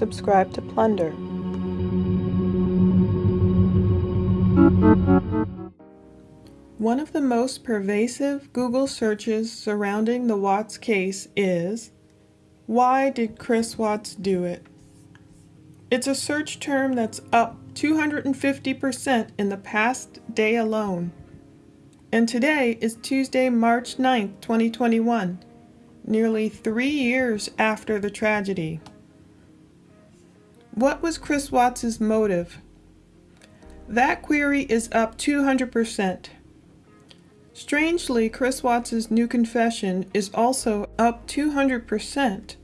subscribe to Plunder. One of the most pervasive Google searches surrounding the Watts case is, Why did Chris Watts do it? It's a search term that's up 250% in the past day alone. And today is Tuesday, March 9th, 2021, nearly three years after the tragedy. What was Chris Watts' motive? That query is up 200%. Strangely, Chris Watts' new confession is also up 200%,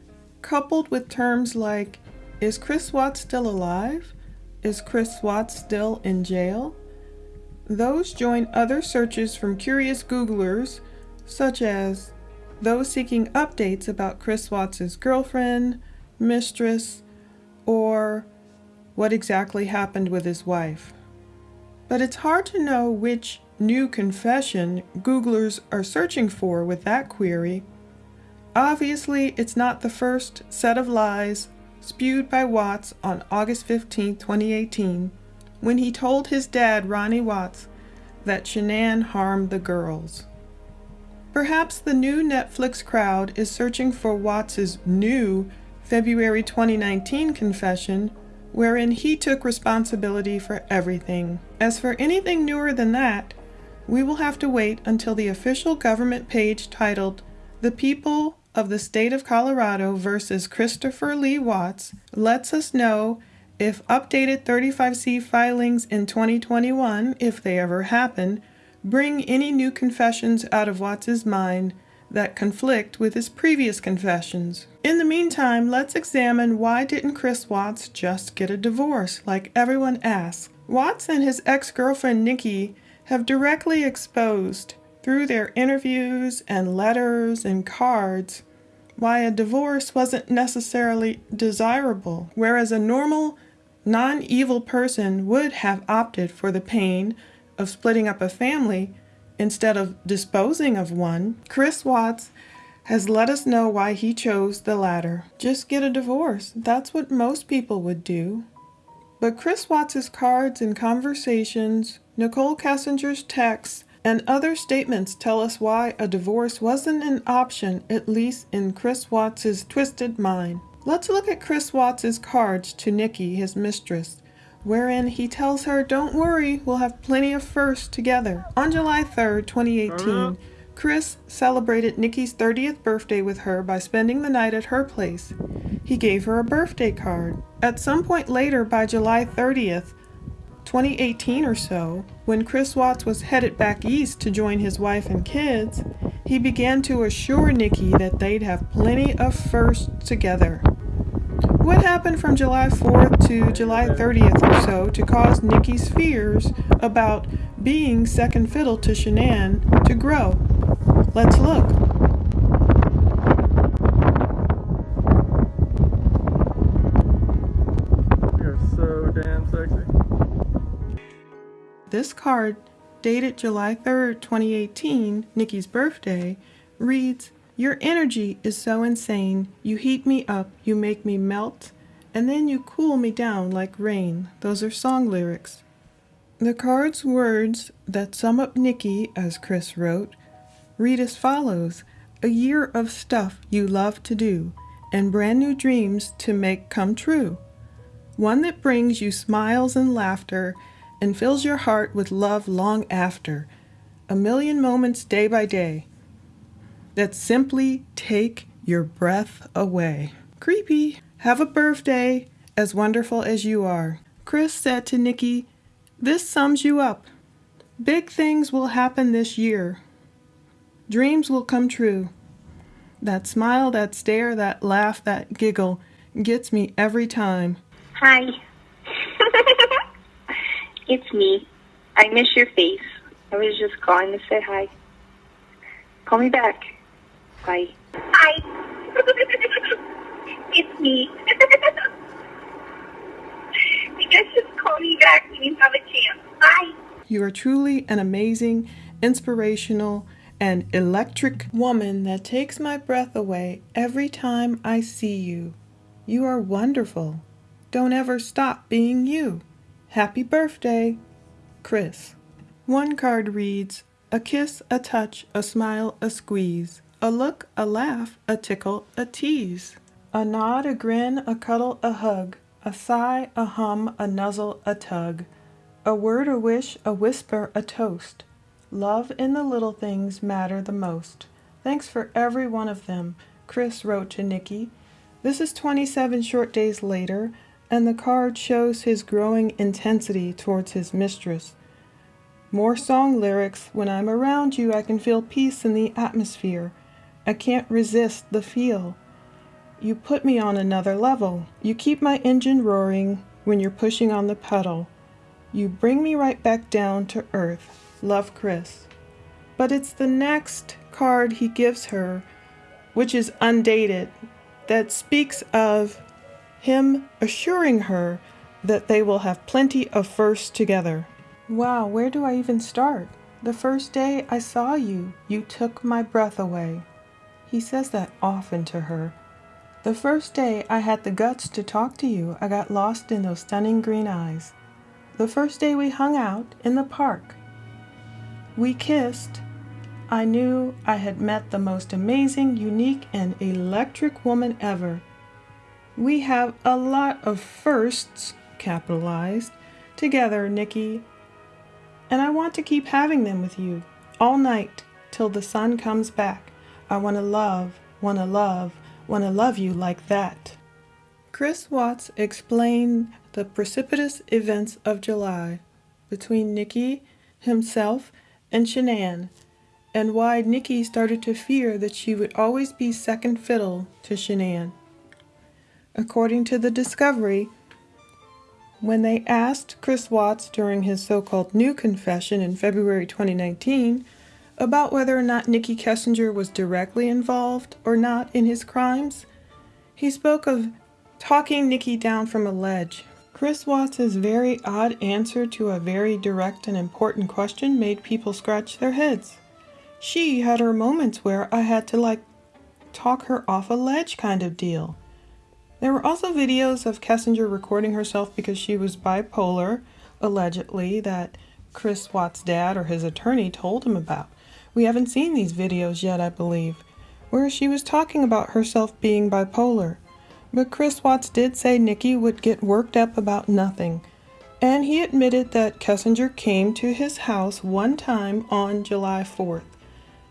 coupled with terms like, is Chris Watts still alive? Is Chris Watts still in jail? Those join other searches from curious Googlers, such as those seeking updates about Chris Watts' girlfriend, mistress, or what exactly happened with his wife. But it's hard to know which new confession Googlers are searching for with that query. Obviously, it's not the first set of lies spewed by Watts on August 15, 2018, when he told his dad, Ronnie Watts, that Shanann harmed the girls. Perhaps the new Netflix crowd is searching for Watts's new February 2019 confession wherein he took responsibility for everything. As for anything newer than that, we will have to wait until the official government page titled The People of the State of Colorado versus Christopher Lee Watts lets us know if updated 35C filings in 2021, if they ever happen, bring any new confessions out of Watts's mind that conflict with his previous confessions. In the meantime, let's examine why didn't Chris Watts just get a divorce like everyone asks. Watts and his ex-girlfriend Nikki have directly exposed through their interviews and letters and cards why a divorce wasn't necessarily desirable, whereas a normal, non-evil person would have opted for the pain of splitting up a family instead of disposing of one, Chris Watts has let us know why he chose the latter. Just get a divorce. That's what most people would do. But Chris Watts's cards and conversations, Nicole Kessinger's texts, and other statements tell us why a divorce wasn't an option, at least in Chris Watts's twisted mind. Let's look at Chris Watts's cards to Nikki, his mistress, wherein he tells her, Don't worry, we'll have plenty of firsts together. On July 3rd, 2018, uh-huh. Chris celebrated Nikki's 30th birthday with her by spending the night at her place. He gave her a birthday card. At some point later, by July 30th, 2018 or so, when Chris Watts was headed back east to join his wife and kids, he began to assure Nikki that they'd have plenty of firsts together. What happened from July 4th to July 30th or so to cause Nikki's fears about being second fiddle to Shanann to grow? Let's look. You're so damn sexy. This card, dated July 3rd, 2018, Nikki's birthday, reads, your energy is so insane. You heat me up, you make me melt, and then you cool me down like rain. Those are song lyrics. The card's words that sum up Nikki, as Chris wrote, read as follows A year of stuff you love to do, and brand new dreams to make come true. One that brings you smiles and laughter and fills your heart with love long after. A million moments day by day that simply take your breath away. Creepy. Have a birthday as wonderful as you are. Chris said to Nikki, This sums you up. Big things will happen this year. Dreams will come true. That smile, that stare, that laugh, that giggle gets me every time. Hi. it's me. I miss your face. I was just calling to say hi. Call me back. Bye. Hi. it's me. you guys just call me back when you have a chance. Bye. You are truly an amazing, inspirational, and electric woman that takes my breath away every time I see you. You are wonderful. Don't ever stop being you. Happy birthday, Chris. One card reads A kiss, a touch, a smile, a squeeze, a look, a laugh, a tickle, a tease, a nod, a grin, a cuddle, a hug, a sigh, a hum, a nuzzle, a tug, a word, a wish, a whisper, a toast. Love in the little things matter the most. Thanks for every one of them, Chris wrote to Nikki. This is 27 short days later, and the card shows his growing intensity towards his mistress. More song lyrics When I'm around you, I can feel peace in the atmosphere. I can't resist the feel. You put me on another level. You keep my engine roaring when you're pushing on the pedal. You bring me right back down to earth. Love Chris. But it's the next card he gives her, which is undated, that speaks of him assuring her that they will have plenty of firsts together. Wow, where do I even start? The first day I saw you, you took my breath away. He says that often to her. The first day I had the guts to talk to you, I got lost in those stunning green eyes. The first day we hung out in the park, we kissed. I knew I had met the most amazing, unique, and electric woman ever. We have a lot of firsts, capitalized, together, Nikki. And I want to keep having them with you all night till the sun comes back. I want to love, want to love, want to love you like that. Chris Watts explained the precipitous events of July between Nikki, himself, and Shanann, and why Nikki started to fear that she would always be second fiddle to Shanann. According to the discovery, when they asked Chris Watts during his so called new confession in February 2019 about whether or not Nikki Kessinger was directly involved or not in his crimes, he spoke of talking Nikki down from a ledge. Chris Watts' very odd answer to a very direct and important question made people scratch their heads. She had her moments where I had to like talk her off a ledge kind of deal. There were also videos of Kessinger recording herself because she was bipolar, allegedly, that Chris Watts' dad or his attorney told him about. We haven't seen these videos yet, I believe, where she was talking about herself being bipolar. But Chris Watts did say Nikki would get worked up about nothing, and he admitted that Kessinger came to his house one time on July 4th.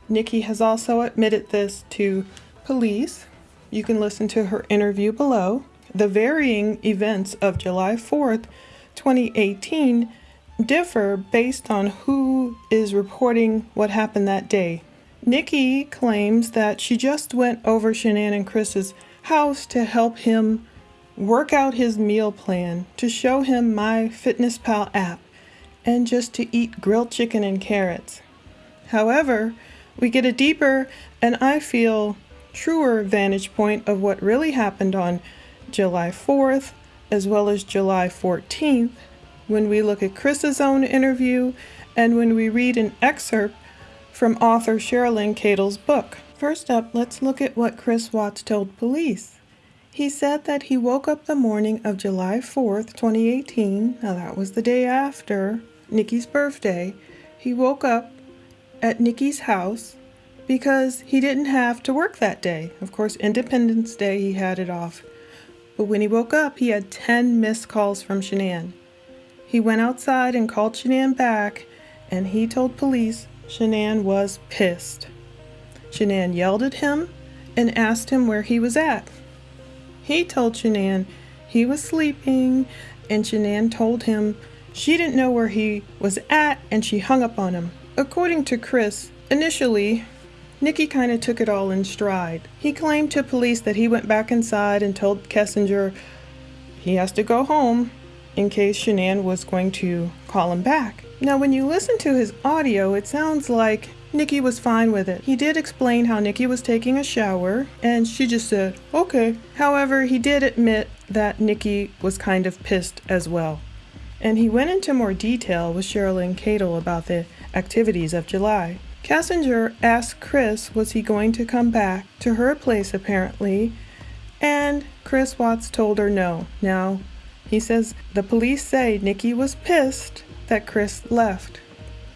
Nikki has also admitted this to police, you can listen to her interview below. The varying events of July 4th, 2018 differ based on who is reporting what happened that day. Nikki claims that she just went over Shanann and Chris's house to help him work out his meal plan, to show him MyFitnessPal app, and just to eat grilled chicken and carrots. However, we get a deeper and I feel truer vantage point of what really happened on July 4th as well as July 14th when we look at Chris's own interview and when we read an excerpt from author Cheryln Cadle's book. First up, let's look at what Chris Watts told police. He said that he woke up the morning of July 4th, 2018. Now, that was the day after Nikki's birthday. He woke up at Nikki's house because he didn't have to work that day. Of course, Independence Day, he had it off. But when he woke up, he had 10 missed calls from Shanann. He went outside and called Shanann back, and he told police Shanann was pissed. Shanann yelled at him and asked him where he was at. He told Shanann he was sleeping, and Shanann told him she didn't know where he was at and she hung up on him. According to Chris, initially Nikki kind of took it all in stride. He claimed to police that he went back inside and told Kessinger he has to go home in case Shanann was going to call him back. Now, when you listen to his audio, it sounds like Nikki was fine with it. He did explain how Nikki was taking a shower, and she just said, okay. However, he did admit that Nikki was kind of pissed as well. And he went into more detail with Cheryln Cadle about the activities of July. Kessinger asked Chris was he going to come back to her place apparently, and Chris Watts told her no. Now, He says the police say Nikki was pissed that Chris left.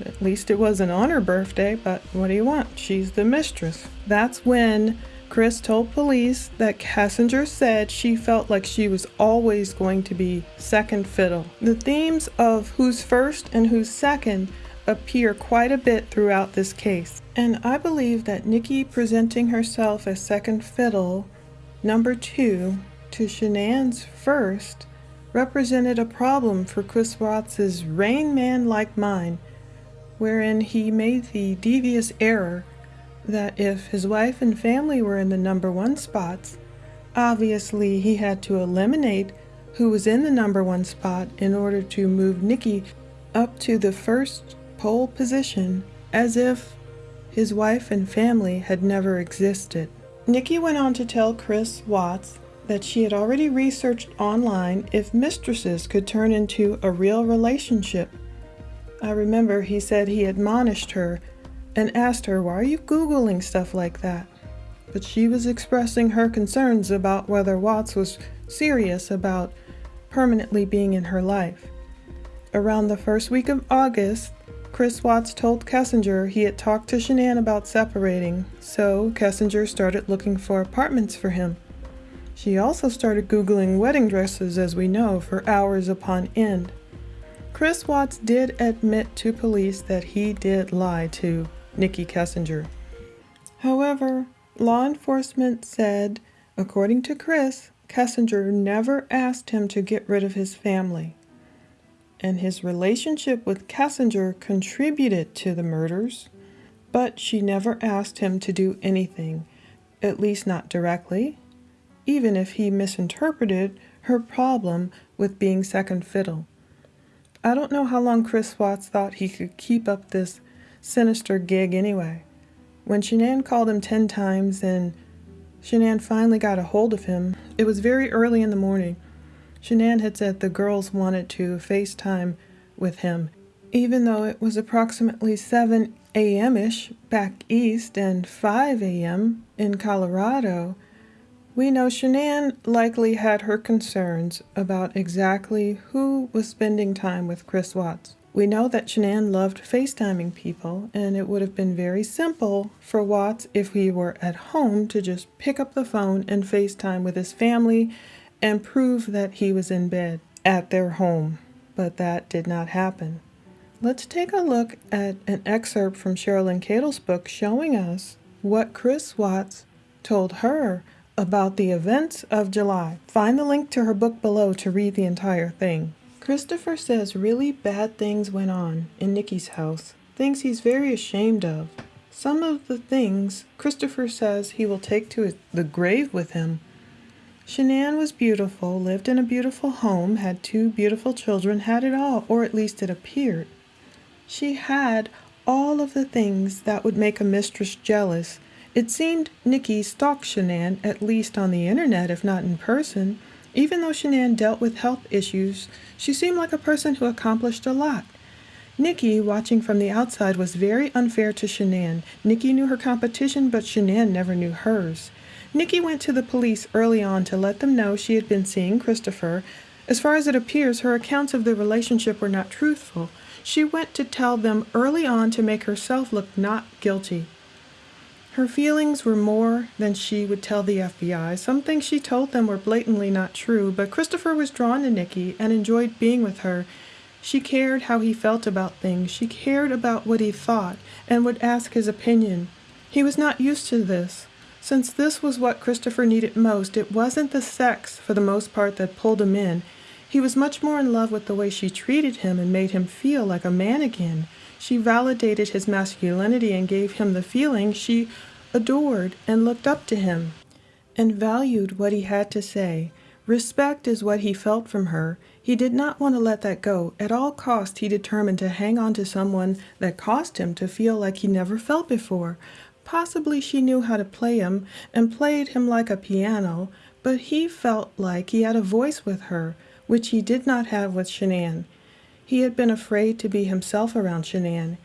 At least it wasn't on her birthday, but what do you want? She's the mistress. That's when Chris told police that Kessinger said she felt like she was always going to be second fiddle. The themes of who's first and who's second appear quite a bit throughout this case. And I believe that Nikki presenting herself as second fiddle, number two, to Shanann's first, represented a problem for Chris Watts' Rain Man like mind, wherein he made the devious error that if his wife and family were in the number one spots, obviously he had to eliminate who was in the number one spot in order to move Nikki up to the first pole position as if his wife and family had never existed. Nikki went on to tell Chris Watts that she had already researched online if mistresses could turn into a real relationship. I remember he said he admonished her and asked her, Why are you Googling stuff like that? But she was expressing her concerns about whether Watts was serious about permanently being in her life. Around the first week of August, Chris Watts told Kessinger he had talked to Shanann about separating, so Kessinger started looking for apartments for him. She also started Googling wedding dresses, as we know, for hours upon end. Chris Watts did admit to police that he did lie to Nikki Kessinger. However, law enforcement said, according to Chris, Kessinger never asked him to get rid of his family. And his relationship with Kessinger contributed to the murders, but she never asked him to do anything, at least not directly, even if he misinterpreted her problem with being second fiddle. I don't know how long Chris Watts thought he could keep up this sinister gig anyway. When Shanann called him 10 times and Shanann finally got a hold of him, it was very early in the morning. Shanann had said the girls wanted to FaceTime with him, even though it was approximately 7 a.m. ish back east and 5 a.m. in Colorado. We know Shanann likely had her concerns about exactly who was spending time with Chris Watts. We know that Shanann loved FaceTiming people, and it would have been very simple for Watts if he were at home to just pick up the phone and FaceTime with his family and prove that he was in bed at their home. But that did not happen. Let's take a look at an excerpt from Cheryln Cadle's book showing us what Chris Watts told her about the events of July. Find the link to her book below to read the entire thing. Christopher says really bad things went on in Nikki's house, things he's very ashamed of. Some of the things Christopher says he will take to the grave with him. Shanann was beautiful, lived in a beautiful home, had two beautiful children, had it all, or at least it appeared. She had all of the things that would make a mistress jealous. It seemed Nikki stalked Shanann, at least on the internet, if not in person. Even though Shanann dealt with health issues, she seemed like a person who accomplished a lot. Nikki, watching from the outside, was very unfair to Shanann. Nikki knew her competition, but Shanann never knew hers. Nikki went to the police early on to let them know she had been seeing Christopher. As far as it appears, her accounts of the relationship were not truthful. She went to tell them early on to make herself look not guilty. Her feelings were more than she would tell the FBI. Some things she told them were blatantly not true, but Christopher was drawn to Nikki and enjoyed being with her. She cared how he felt about things. She cared about what he thought and would ask his opinion. He was not used to this. Since this was what Christopher needed most, it wasn't the sex, for the most part, that pulled him in. He was much more in love with the way she treated him and made him feel like a man again. She validated his masculinity and gave him the feeling she adored and looked up to him, and valued what he had to say. Respect is what he felt from her. He did not want to let that go. At all cost, he determined to hang on to someone that caused him to feel like he never felt before. Possibly she knew how to play him and played him like a piano, but he felt like he had a voice with her, which he did not have with Shanann. He had been afraid to be himself around Shanann.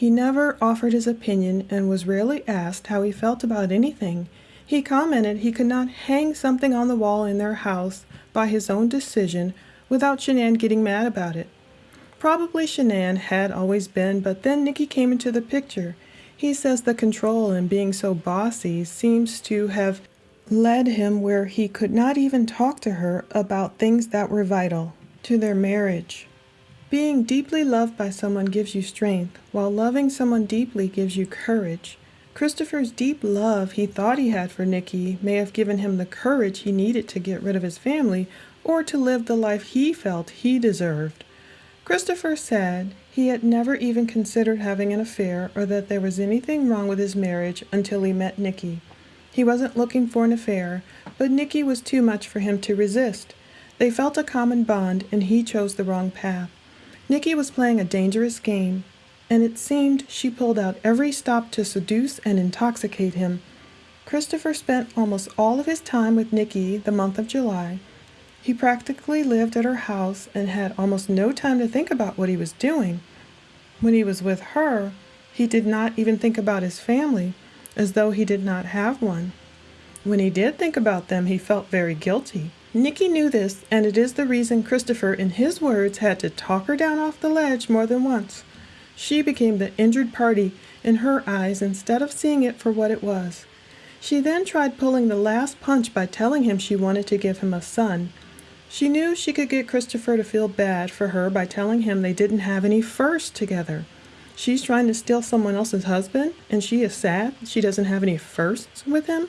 He never offered his opinion and was rarely asked how he felt about anything. He commented he could not hang something on the wall in their house by his own decision without Shanann getting mad about it. Probably Shanann had always been, but then Nicky came into the picture. He says the control and being so bossy seems to have led him where he could not even talk to her about things that were vital to their marriage. Being deeply loved by someone gives you strength, while loving someone deeply gives you courage. Christopher's deep love he thought he had for Nicky may have given him the courage he needed to get rid of his family or to live the life he felt he deserved. Christopher said he had never even considered having an affair or that there was anything wrong with his marriage until he met Nicky. He wasn't looking for an affair, but Nicky was too much for him to resist. They felt a common bond, and he chose the wrong path. Nicky was playing a dangerous game, and it seemed she pulled out every stop to seduce and intoxicate him. Christopher spent almost all of his time with Nicky the month of July. He practically lived at her house and had almost no time to think about what he was doing. When he was with her, he did not even think about his family, as though he did not have one. When he did think about them, he felt very guilty. Nicky knew this, and it is the reason Christopher, in his words, had to talk her down off the ledge more than once. She became the injured party in her eyes instead of seeing it for what it was. She then tried pulling the last punch by telling him she wanted to give him a son. She knew she could get Christopher to feel bad for her by telling him they didn't have any first together. She's trying to steal someone else's husband, and she is sad she doesn't have any firsts with him?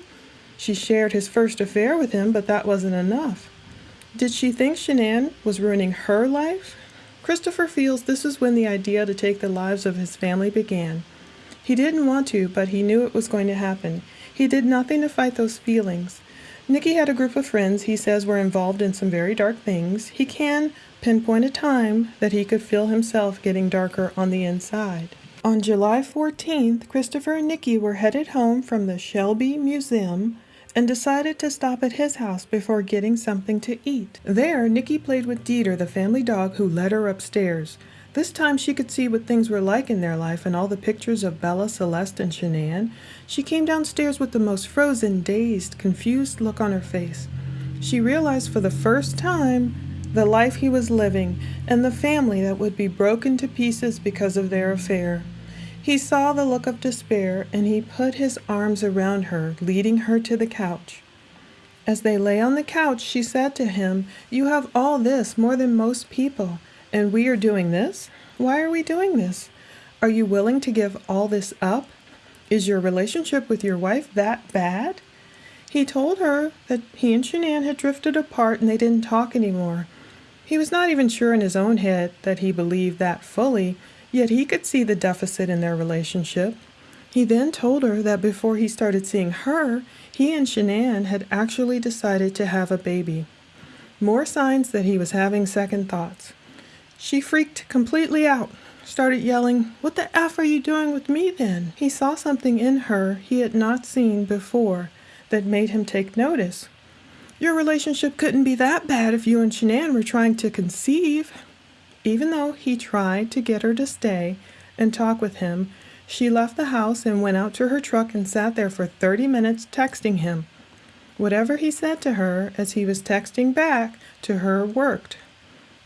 She shared his first affair with him, but that wasn't enough. Did she think Shanann was ruining her life? Christopher feels this is when the idea to take the lives of his family began. He didn't want to, but he knew it was going to happen. He did nothing to fight those feelings. Nicky had a group of friends he says were involved in some very dark things. He can pinpoint a time that he could feel himself getting darker on the inside. On July 14th, Christopher and Nicky were headed home from the Shelby Museum and decided to stop at his house before getting something to eat. There, Nicky played with Dieter, the family dog who led her upstairs. This time she could see what things were like in their life and all the pictures of Bella, Celeste, and Shanann. She came downstairs with the most frozen, dazed, confused look on her face. She realized for the first time the life he was living and the family that would be broken to pieces because of their affair. He saw the look of despair and he put his arms around her, leading her to the couch. As they lay on the couch, she said to him, You have all this more than most people, and we are doing this? Why are we doing this? Are you willing to give all this up? Is your relationship with your wife that bad? He told her that he and Shanann had drifted apart and they didn't talk anymore. He was not even sure in his own head that he believed that fully, Yet he could see the deficit in their relationship. He then told her that before he started seeing her, he and Shanann had actually decided to have a baby. More signs that he was having second thoughts. She freaked completely out, started yelling, What the F are you doing with me then? He saw something in her he had not seen before that made him take notice. Your relationship couldn't be that bad if you and Shanann were trying to conceive. Even though he tried to get her to stay and talk with him, she left the house and went out to her truck and sat there for 30 minutes texting him. Whatever he said to her as he was texting back to her worked.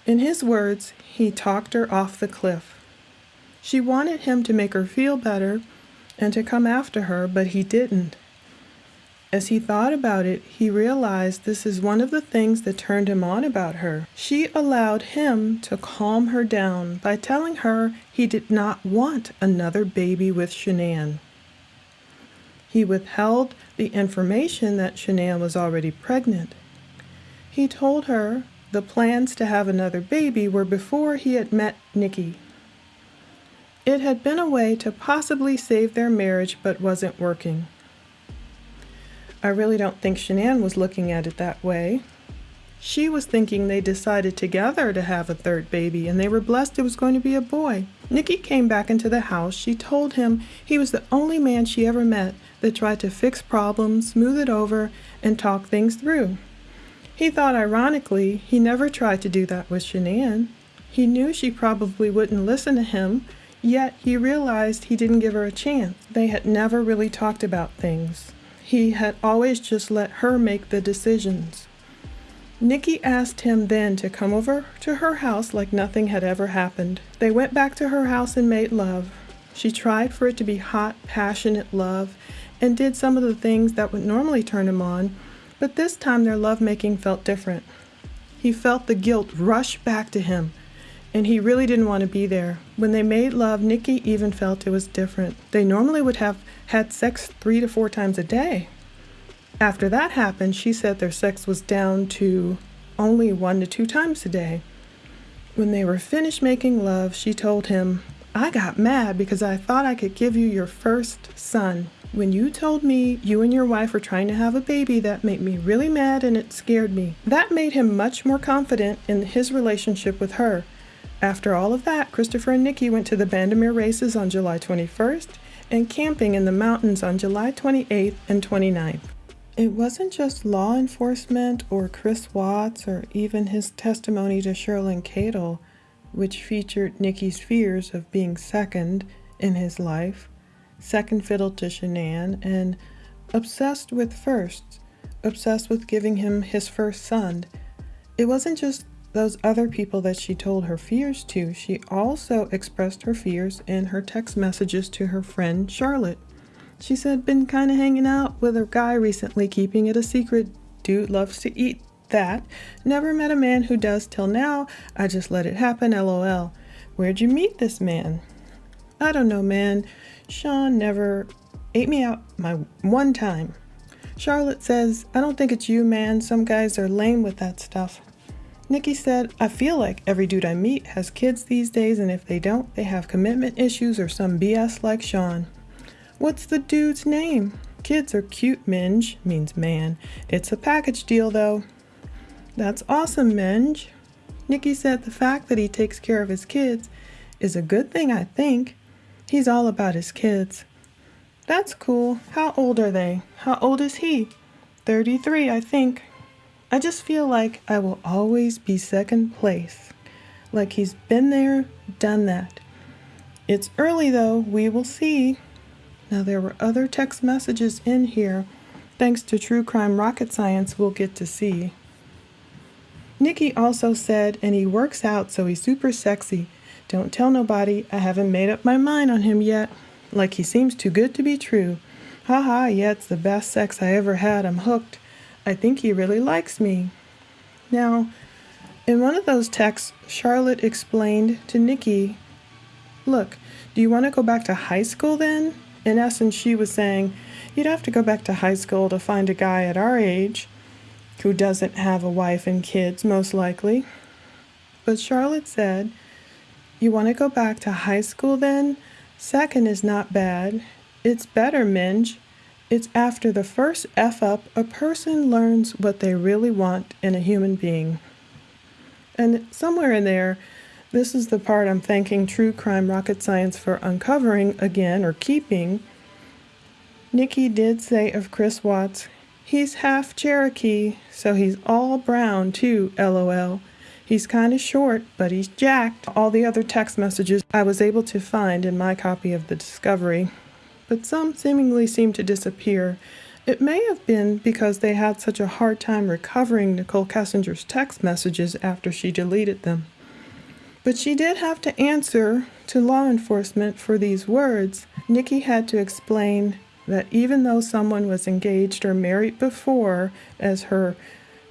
In his words, he talked her off the cliff. She wanted him to make her feel better and to come after her, but he didn't. As he thought about it, he realized this is one of the things that turned him on about her. She allowed him to calm her down by telling her he did not want another baby with Shanann. He withheld the information that Shanann was already pregnant. He told her the plans to have another baby were before he had met Nicky. It had been a way to possibly save their marriage but wasn't working. I really don't think Shanann was looking at it that way. She was thinking they decided together to have a third baby and they were blessed it was going to be a boy. Nikki came back into the house. She told him he was the only man she ever met that tried to fix problems, smooth it over, and talk things through. He thought ironically he never tried to do that with Shanann. He knew she probably wouldn't listen to him, yet he realized he didn't give her a chance. They had never really talked about things. He had always just let her make the decisions. Nikki asked him then to come over to her house like nothing had ever happened. They went back to her house and made love. She tried for it to be hot, passionate love and did some of the things that would normally turn him on, but this time their lovemaking felt different. He felt the guilt rush back to him, and he really didn't want to be there. When they made love, Nikki even felt it was different. They normally would have had sex three to four times a day. After that happened, she said their sex was down to only one to two times a day. When they were finished making love, she told him, I got mad because I thought I could give you your first son. When you told me you and your wife were trying to have a baby, that made me really mad and it scared me. That made him much more confident in his relationship with her. After all of that, Christopher and Nikki went to the Bandimere races on July 21st and camping in the mountains on July 28th and 29th. It wasn't just law enforcement or Chris Watts or even his testimony to Cheryln Cadle, which featured Nikki's fears of being second in his life second fiddle to Shanann, and obsessed with firsts, obsessed with giving him his first son. It wasn't just those other people that she told her fears to, she also expressed her fears in her text messages to her friend Charlotte. She said, Been kind of hanging out with a guy recently, keeping it a secret. Dude loves to eat that. Never met a man who does till now. I just let it happen, lol. Where'd you meet this man? I don't know, man. Sean never ate me out my one time. Charlotte says, I don't think it's you, man. Some guys are lame with that stuff. Nikki said, I feel like every dude I meet has kids these days, and if they don't, they have commitment issues or some BS like Sean. What's the dude's name? Kids are cute, Minge, means man. It's a package deal, though. That's awesome, Minge. Nikki said the fact that he takes care of his kids is a good thing, I think. He's all about his kids. That's cool. How old are they? How old is he? 33, I think. I just feel like I will always be second place. Like he's been there, done that. It's early though, we will see. Now, there were other text messages in here. Thanks to True Crime Rocket Science, we'll get to see. Nikki also said, and he works out, so he's super sexy. Don't tell nobody. I haven't made up my mind on him yet. Like he seems too good to be true. Ha ha, yeah, it's the best sex I ever had. I'm hooked. I think he really likes me. Now, in one of those texts, Charlotte explained to Nikki, Look, do you want to go back to high school then? In essence, she was saying, You'd have to go back to high school to find a guy at our age who doesn't have a wife and kids, most likely. But Charlotte said, you want to go back to high school then? Second is not bad. It's better, Minge. It's after the first F up a person learns what they really want in a human being. And somewhere in there, this is the part I'm thanking True Crime Rocket Science for uncovering again or keeping. Nikki did say of Chris Watts, he's half Cherokee, so he's all brown too, lol. He's kind of short, but he's jacked. All the other text messages I was able to find in my copy of the Discovery, but some seemingly seemed to disappear. It may have been because they had such a hard time recovering Nicole Kessinger's text messages after she deleted them. But she did have to answer to law enforcement for these words. Nikki had to explain that even though someone was engaged or married before, as her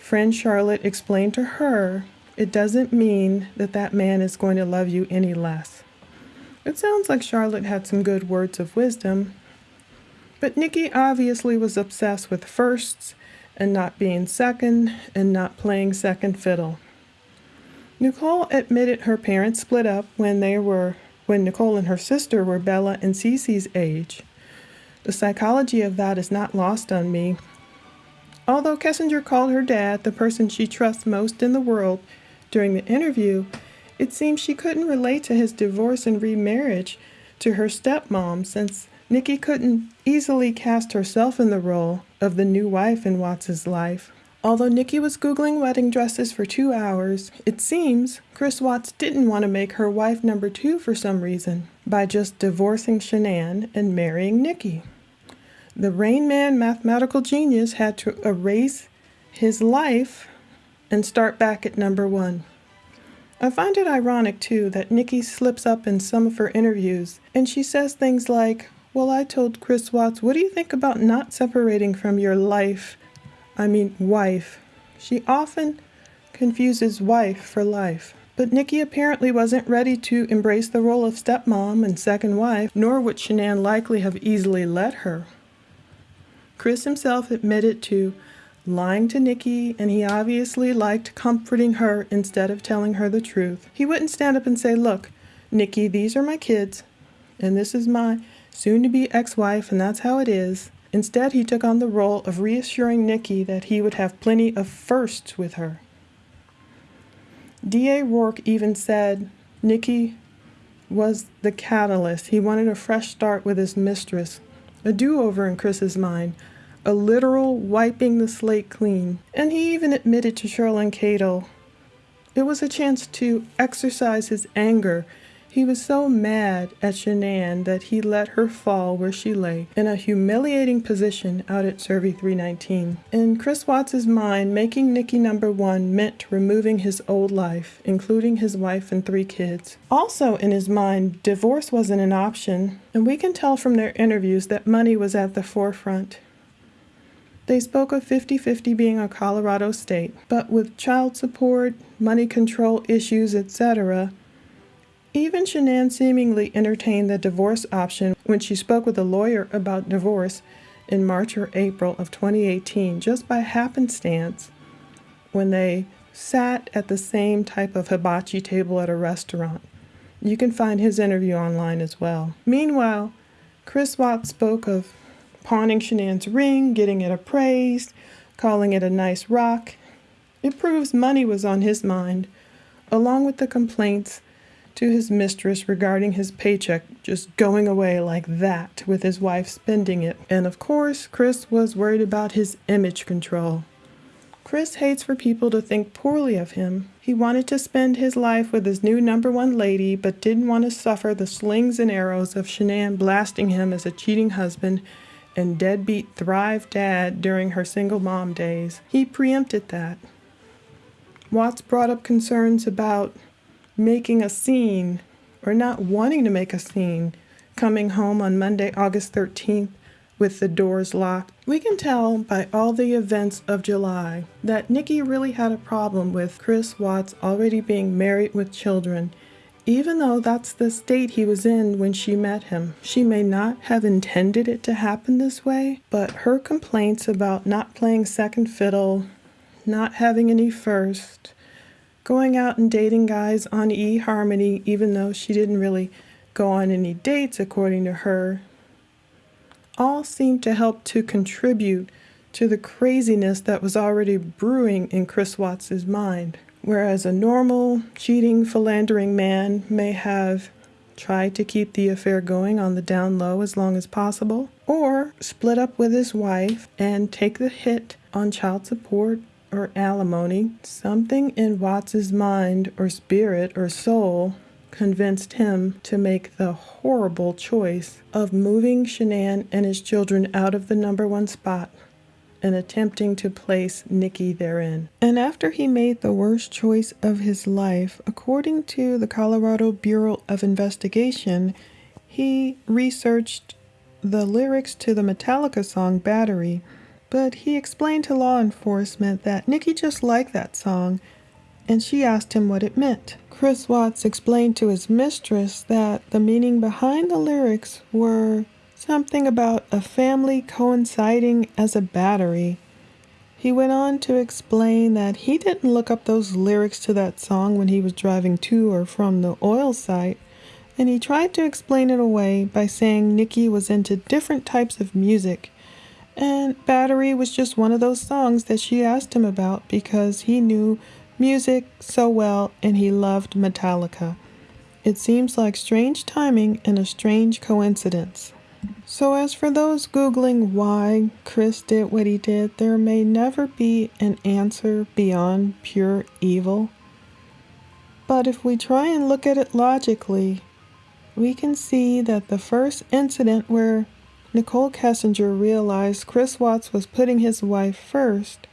friend Charlotte explained to her, it doesn't mean that that man is going to love you any less. It sounds like Charlotte had some good words of wisdom, but Nikki obviously was obsessed with firsts and not being second and not playing second fiddle. Nicole admitted her parents split up when they were when Nicole and her sister were Bella and Cece's age. The psychology of that is not lost on me. Although Kessinger called her dad the person she trusts most in the world, during the interview, it seems she couldn't relate to his divorce and remarriage to her stepmom since Nikki couldn't easily cast herself in the role of the new wife in Watts's life. Although Nikki was Googling wedding dresses for two hours, it seems Chris Watts didn't want to make her wife number two for some reason by just divorcing Shanann and marrying Nikki. The Rain Man mathematical genius had to erase his life and start back at number one. I find it ironic, too, that Nikki slips up in some of her interviews and she says things like, Well, I told Chris Watts, what do you think about not separating from your life? I mean, wife. She often confuses wife for life. But Nikki apparently wasn't ready to embrace the role of stepmom and second wife, nor would Shanann likely have easily let her. Chris himself admitted to lying to Nikki, and he obviously liked comforting her instead of telling her the truth. He wouldn't stand up and say, Look, Nikki, these are my kids, and this is my soon to be ex wife, and that's how it is. Instead, he took on the role of reassuring Nikki that he would have plenty of firsts with her. D.A. Rourke even said Nikki was the catalyst. He wanted a fresh start with his mistress, a do over in Chris's mind, a literal wiping the slate clean. And he even admitted to Cheryln Cadle it was a chance to exercise his anger he was so mad at Shanann that he let her fall where she lay, in a humiliating position out at CERVI 319. In Chris Watts's mind, making Nikki number one meant removing his old life, including his wife and three kids. Also in his mind, divorce wasn't an option, and we can tell from their interviews that money was at the forefront. They spoke of 50 50 being a Colorado state, but with child support, money control issues, etc., even Shanann seemingly entertained the divorce option when she spoke with a lawyer about divorce in March or April of 2018, just by happenstance, when they sat at the same type of hibachi table at a restaurant. You can find his interview online as well. Meanwhile, Chris Watts spoke of pawning Shanann's ring, getting it appraised, calling it a nice rock. It proves money was on his mind, along with the complaints to his mistress regarding his paycheck just going away like that with his wife spending it. And of course, Chris was worried about his image control. Chris hates for people to think poorly of him. He wanted to spend his life with his new number one lady, but didn't want to suffer the slings and arrows of Shanann blasting him as a cheating husband and deadbeat Thrive dad during her single mom days. He preempted that. Watts brought up concerns about making a scene or not wanting to make a scene coming home on Monday, August 13th with the doors locked. We can tell by all the events of July that Nikki really had a problem with Chris Watts already being married with children, even though that's the state he was in when she met him. She may not have intended it to happen this way, but her complaints about not playing second fiddle, not having any first, going out and dating guys on eHarmony, even though she didn't really go on any dates, according to her, all seemed to help to contribute to the craziness that was already brewing in Chris Watts's mind. Whereas a normal, cheating, philandering man may have tried to keep the affair going on the down low as long as possible, or split up with his wife and take the hit on child support or alimony, something in Watts's mind or spirit or soul convinced him to make the horrible choice of moving Shanann and his children out of the number one spot and attempting to place Nikki therein. And after he made the worst choice of his life, according to the Colorado Bureau of Investigation, he researched the lyrics to the Metallica song Battery but he explained to law enforcement that Nikki just liked that song and she asked him what it meant. Chris Watts explained to his mistress that the meaning behind the lyrics were something about a family coinciding as a battery. He went on to explain that he didn't look up those lyrics to that song when he was driving to or from the oil site, and he tried to explain it away by saying Nikki was into different types of music and Battery was just one of those songs that she asked him about because he knew music so well and he loved Metallica. It seems like strange timing and a strange coincidence. So, as for those Googling why Chris did what he did, there may never be an answer beyond pure evil. But if we try and look at it logically, we can see that the first incident where Nicole Kessinger realized Chris Watts was putting his wife first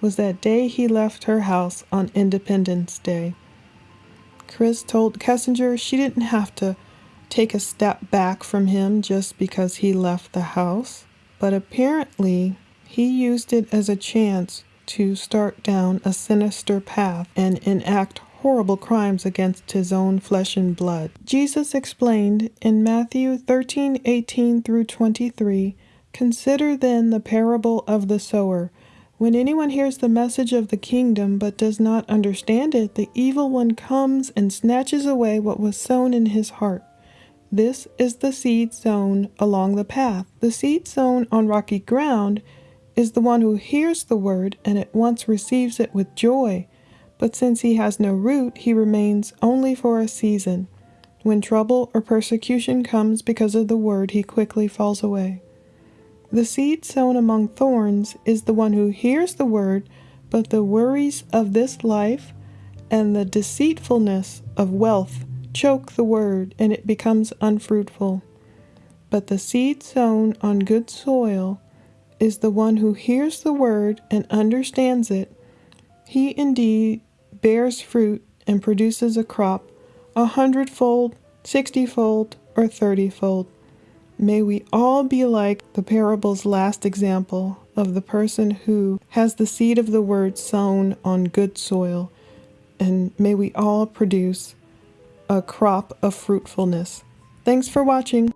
was that day he left her house on Independence Day. Chris told Kessinger she didn't have to take a step back from him just because he left the house, but apparently he used it as a chance to start down a sinister path and enact horrible crimes against his own flesh and blood. Jesus explained in Matthew 13 18 through 23 Consider then the parable of the sower. When anyone hears the message of the kingdom but does not understand it, the evil one comes and snatches away what was sown in his heart. This is the seed sown along the path. The seed sown on rocky ground is the one who hears the word and at once receives it with joy. But since he has no root, he remains only for a season. When trouble or persecution comes because of the word, he quickly falls away. The seed sown among thorns is the one who hears the word, but the worries of this life and the deceitfulness of wealth choke the word, and it becomes unfruitful. But the seed sown on good soil is the one who hears the word and understands it. He indeed bears fruit and produces a crop a hundredfold, sixtyfold, or thirtyfold. May we all be like the parable's last example of the person who has the seed of the word sown on good soil, and may we all produce a crop of fruitfulness. Thanks for watching.